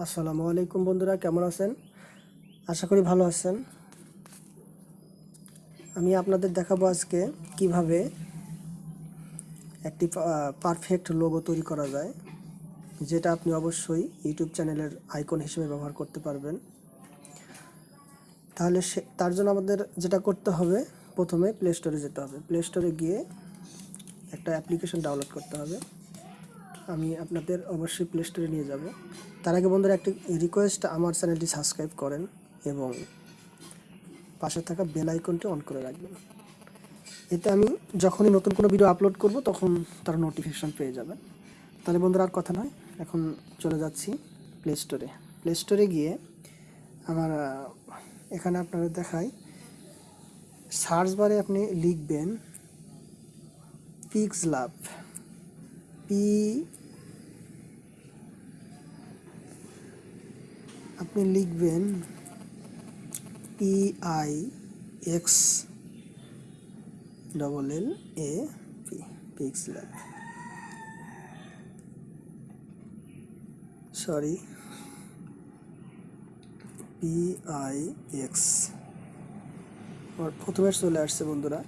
আসসালামু আলাইকুম বন্ধুরা, কেমন আছেন? আশা করি ভালো আছেন। আমি আপনাদের দেখাবো আজকে কীভাবে একটি পারফেক্ট লোগো তৈরি করা যায়, যেটা আপনি অবশ্যই ইউটিউব চ্যানেলের আইকন হিসেবে ব্যবহার করতে পারবেন। তাহলে সে, তার জন্য আমাদের যেটা করতে হবে, প্রথমে প্লে স্টোরে যেতে হবে। প্লে স্টোরে গিয়ে একটা অ্যাপ্লিকেশন ডাউনলোড করতে হবে। আমি আপনাদের অবশ্যই প্লে স্টোরে নিয়ে যাব। তার আগে বন্ধুরা একটি রিকোয়েস্ট আমার চ্যানেলটি সাবস্ক্রাইব করেন এবং পাশে থাকা বেল আইকনটি অন করে রাখবেন। এতে আমি যখনই নতুন কোনো ভিডিও আপলোড করব, তখন তার নোটিফিকেশান পেয়ে যাবেন। তাহলে বন্ধুরা আর কথা নয়, এখন চলে যাচ্ছি প্লে স্টোরে প্লে স্টোরে গিয়ে আমার এখানে আপনারা দেখাই সার্চ বারে আপনি লিখবেন পিক্স লাভ পি আপনি লিখবেন P I X double L A P pix lab sorry P I X আমার প্রথমে চলে আসছে বন্ধুরা।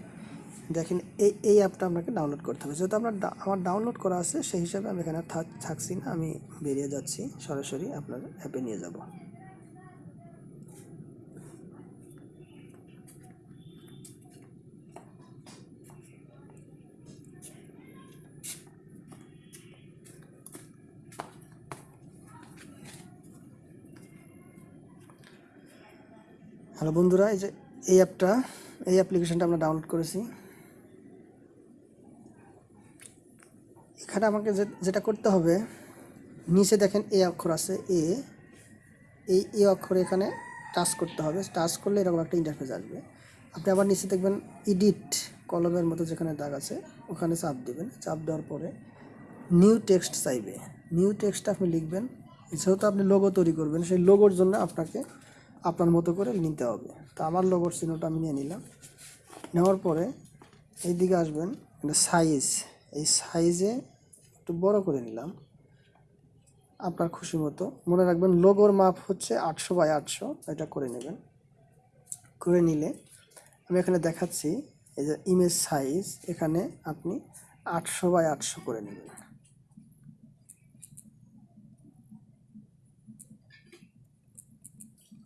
দেখেন, এই এই অ্যাপটা আপনাকে ডাউনলোড করতে হবে। যেহেতু আপনার আমার ডাউনলোড করা আছে, সেই হিসাবে আমি এখানে থাক- থাকছি না, আমি বেরিয়ে যাচ্ছি। সরাসরি আপনার অ্যাপে নিয়ে যাব। হ্যালো বন্ধুরা, এই যে এই অ্যাপটা, এই অ্যাপ্লিকেশনটা আমরা ডাউনলোড করেছি। এখানে আমাকে যেটা করতে হবে, নিচে দেখেন এ অক্ষর আছে এ। এই এ অক্ষরে এখানে টাচ করতে হবে। টাচ করলে এরকম একটা ইন্টারফেস আসবে। আপনি আবার নিচে দেখবেন এডিট কলমের মতো যেখানে দাগ আছে, ওখানে চাপ দেবেন। চাপ দেওয়ার পরে নিউ টেক্সট চাইবে। নিউ টেক্সট আপনি লিখবেন। যেহেতু আপনি লোগো তৈরি করবেন, সেই লোগোর জন্য আপনাকে আপনার মতো করে নিতে হবে। তো আমার লোগোর চিহ্নটা আমি নিয়ে নিলাম। নেওয়ার পরে এই দিকে আসবেন সাইজ এই সাইজে একটু বড় করে নিলাম। আপনার খুশি মতো। মনে রাখবেন লোগোর মাপ হচ্ছে আটশো বাই আটশো, এটা করে নেবেন। করে নিলে আমি এখানে দেখাচ্ছি, এই যে ইমেজ সাইজ এখানে আপনি আটশো বাই আটশো করে নেবেন।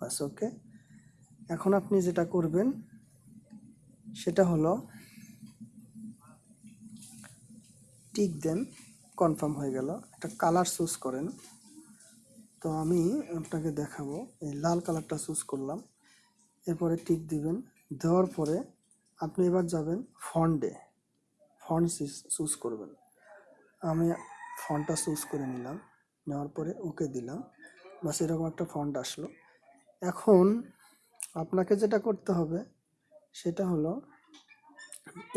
বাস ওকে? এখন আপনি যেটা করবেন, সেটা হলো, টিক দেন, কনফার্ম হয়ে গেল। একটা কালার চুজ করেন। তো আমি আপনাকে দেখাবো, এই লাল কালারটা চুজ করলাম। এরপরে টিক দিবেন। দেওয়ার পরে আপনি এবার যাবেন ফন্ডে। ফন্ট চুজ করবেন। আমি ফন্টটা চুজ করে নিলাম। নেওয়ার পরে ওকে দিলাম। বাস এরকম একটা ফন্ট আসলো। এখন আপনাকে যেটা করতে হবে, সেটা হলো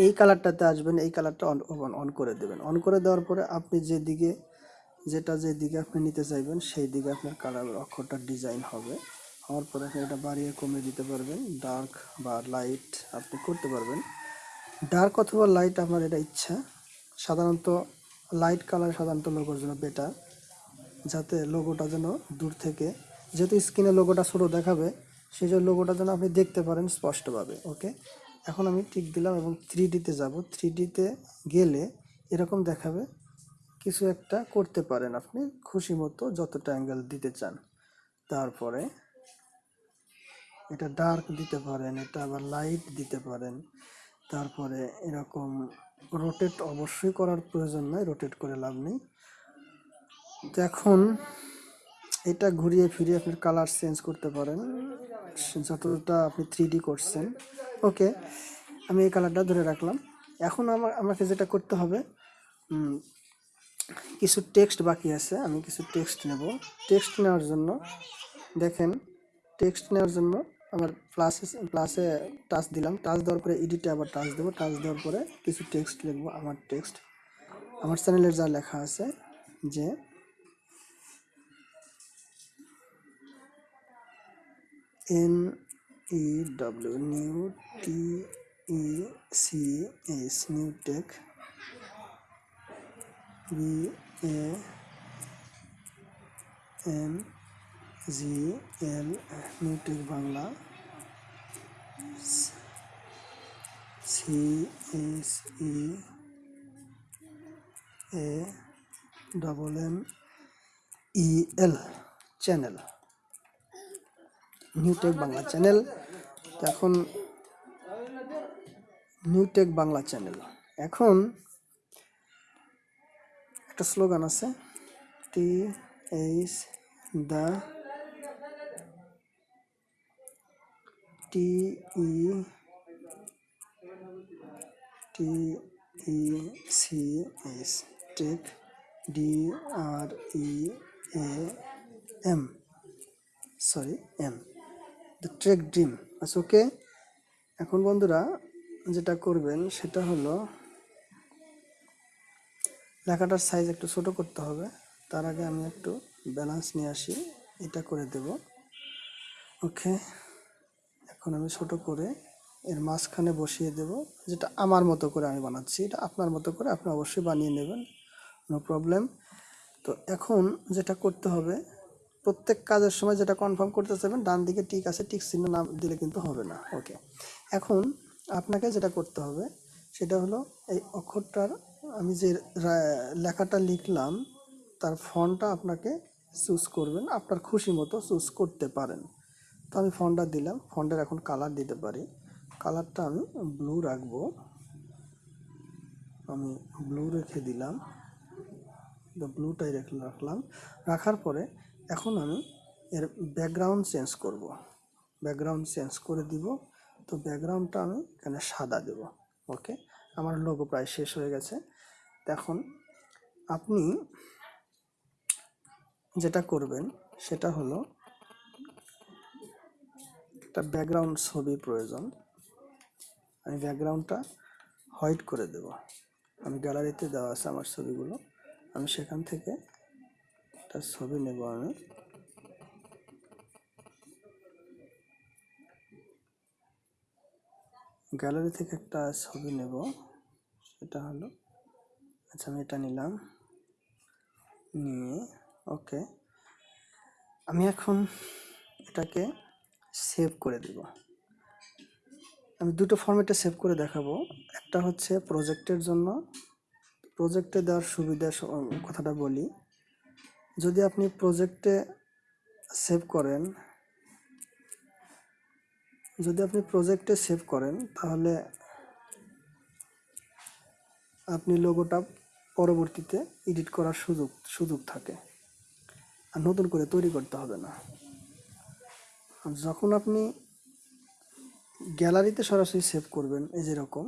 এই কালারটাতে আসবেন, এই কালারটা অন অন করে দেবেন। অন করে দেওয়ার পরে আপনি যেদিকে, যেটা যেদিকে আপনি নিতে চাইবেন সেই দিকে আপনার কালার অক্ষরটা ডিজাইন হবে। হওয়ার পরে আপনি এটা বাড়িয়ে কমিয়ে দিতে পারবেন। ডার্ক বা লাইট আপনি করতে পারবেন। ডার্ক অথবা লাইট আপনার এটা ইচ্ছা। সাধারণত লাইট কালার সাধারণত লোগোর জন্য বেটার যাতে লোগোটা যেন দূর থেকে যেহেতু স্ক্রিনে লোগোটা ছোটো দেখাবে সেই জন্য লোগোটা যেন আপনি দেখতে পারেন স্পষ্টভাবে ওকে এখন আমি টিক দিলাম এবং থ্রি ডিতে যাব। থ্রি ডিতে গেলে এরকম দেখাবে, কিছু একটা করতে পারেন আপনি, খুশি মতো যতটা অ্যাঙ্গেল দিতে চান। তারপরে এটা ডার্ক দিতে পারেন, এটা আবার লাইট দিতে পারেন। তারপরে এরকম রোটেট অবশ্যই করার প্রয়োজন নয় রোটেট করে লাভ নেই। এখন এটা ঘুরিয়ে ফিরিয়ে আপনি কালার চেঞ্জ করতে পারেন। যতটা আপনি থ্রি করছেন। ওকে আমি এই কালারটা ধরে রাখলাম। এখন আমার, আমাকে যেটা করতে হবে কিছু টেক্সট বাকি আছে, আমি কিছু টেক্সট নেব। টেক্সট নেওয়ার জন্য, দেখেন টেক্সট নেওয়ার জন্য আমার প্লাসে প্লাসে টাচ দিলাম। টাচ দেওয়ার পরে এডিটে আবার টাচ দেবো। টাচ দেওয়ার পরে কিছু টেক্সট লিখব, আমার টেক্সট আমার চ্যানেলের যা লেখা আছে, যে N E W new T E C S new tech B A M G L new tech Bangla C S E A double M E L channel. New tech Bangla channel এখন new tech Bangla channel এখন একটা slogan আছে। T H the T E T E C S tech D R E A M sorry M the trek dream আচ্ছা okay এখন বন্ধুরা, যেটা করবেন, সেটা হলো লেখাটার সাইজ একটু ছোট করতে হবে। তার আগে আমি একটু ব্যালেন্স নিয়ে আসি। এটা করে দেব। ওকে এখন আমি ছোট করে এর মাঝখানে বসিয়ে দেব। যেটা আমার মতো করে আমি বানাচ্ছি। এটা আপনার মতো করে আপনি অবশ্যই বানিয়ে নেবেন। নো প্রবলেম তো এখন যেটা করতে হবে প্রত্যেক কাজের সময় যেটা কনফার্ম করতে চাইবেন, ডান দিকে টিক আছে টিক চিহ্ন না দিলে কিন্তু হবে না। ওকে এখন আপনাকে যেটা করতে হবে, সেটা হলো এই অক্ষরটার, আমি যে লেখাটা লিখলাম, তার ফন্টটা আপনাকে চুজ করবেন, আপনার খুশি মতো চুজ করতে পারেন। তো আমি ফন্টটা দিলাম, ফন্টের এখন কালার দিতে পারি। কালারটা আমি ব্লু রাখব। আমি ব্লু রেখে দিলাম। ব্লুটাই রেখে রাখলাম। রাখার পরে এখন আমি এর ব্যাকগ্রাউন্ড চেঞ্জ করব। ব্যাকগ্রাউন্ড চেঞ্জ করে দিব। তো ব্যাকগ্রাউন্ডটা আমি এখানে সাদা দেব। ওকে আমার লোগো প্রায় শেষ হয়ে গেছে। এখন আপনি যেটা করবেন, সেটা হলো একটা ব্যাকগ্রাউন্ড ছবি প্রয়োজন। আমি ব্যাকগ্রাউন্ডটা হোয়াইট করে দেব। আমি গ্যালারিতে দেওয়া আছে আমার ছবিগুলো। আমি সেখান থেকে একটা ছবি নেব আমি। গ্যালারি থেকে একটা ছবি নেব, সেটা হলো আচ্ছা আমি এটা নিলাম, নিয়ে, ওকে। আমি এখন এটাকে সেভ করে দিব। আমি দুটো ফরম্যাটে সেভ করে দেখাবো। একটা হচ্ছে প্রজেক্টের জন্য। প্রজেক্টে দেওয়ার সুবিধা কথাটা বলি। যদি আপনি প্রজেক্টে সেভ করেন, যদি আপনি প্রজেক্টে সেভ করেন, তাহলে আপনি লোগোটা পরবর্তীতে এডিট করার সুযোগ সুযোগ থাকে। আর নতুন করে তৈরি করতে হবে না। যখন আপনি গ্যালারিতে সরাসরি সেভ করবেন, এই যেরকম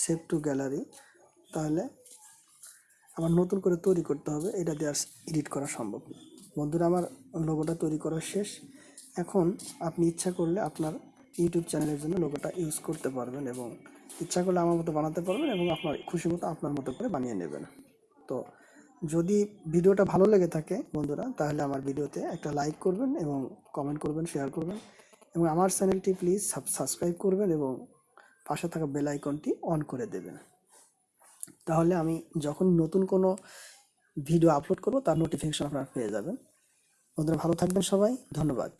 সেভ টু গ্যালারি তাহলে আবার নতুন করে তৈরি করতে হবে, এটা দিয়ে আর এডিট করা সম্ভব না। বন্ধুরা, আমার লোগোটা তৈরি করা শেষ। এখন আপনি ইচ্ছা করলে আপনার ইউটিউব চ্যানেলের জন্য লোগোটা ইউজ করতে পারবেন এবং ইচ্ছা করলে আমার মতো বানাতে পারবেন এবং আপনার খুশি মতো আপনার মতো করে বানিয়ে নেবেন। তো যদি ভিডিওটা ভালো লেগে থাকে বন্ধুরা, তাহলে আমার ভিডিওতে একটা লাইক করবেন এবং কমেন্ট করবেন শেয়ার করবেন এবং আমার চ্যানেলটি প্লিজ সাবস্ক্রাইব করবেন এবং পাশে থাকা বেল আইকনটি অন করে দেবেন। তাহলে আমি যখন নতুন কোনো ভিডিও আপলোড করব, তার নোটিফিকেশন আপনারা পেয়ে যাবেন। বন্ধুরা, ভালো থাকবেন সবাই। ধন্যবাদ।